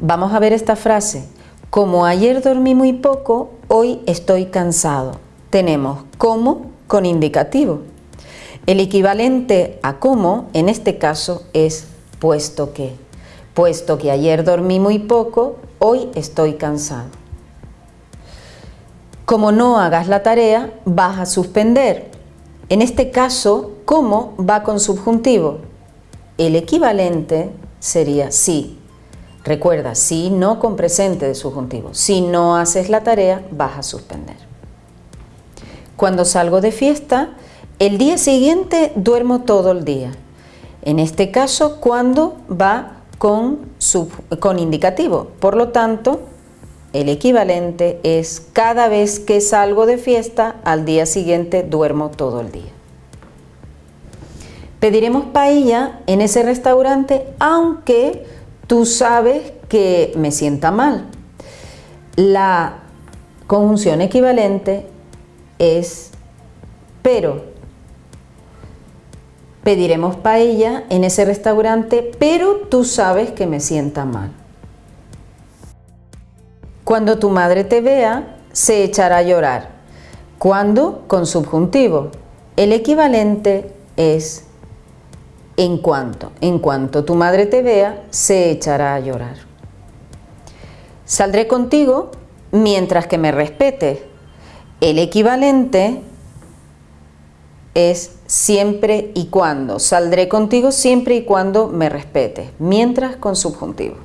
Vamos a ver esta frase. Como ayer dormí muy poco, hoy estoy cansado. Tenemos como con indicativo. El equivalente a como en este caso es puesto que. Puesto que ayer dormí muy poco, hoy estoy cansado. Como no hagas la tarea, vas a suspender. En este caso, como va con subjuntivo. El equivalente sería sí. Recuerda, si no con presente de subjuntivo. Si no haces la tarea, vas a suspender. Cuando salgo de fiesta, el día siguiente duermo todo el día. En este caso, cuando va con, con indicativo. Por lo tanto, el equivalente es cada vez que salgo de fiesta, al día siguiente duermo todo el día. Pediremos paella en ese restaurante aunque tú sabes que me sienta mal. La conjunción equivalente es pero. Pediremos paella en ese restaurante, pero tú sabes que me sienta mal. Cuando tu madre te vea, se echará a llorar. ¿Cuándo? Con subjuntivo. El equivalente es en cuanto. En cuanto tu madre te vea, se echará a llorar. Saldré contigo mientras que me respete. El equivalente es siempre y cuando. Saldré contigo siempre y cuando me respete, mientras con subjuntivo.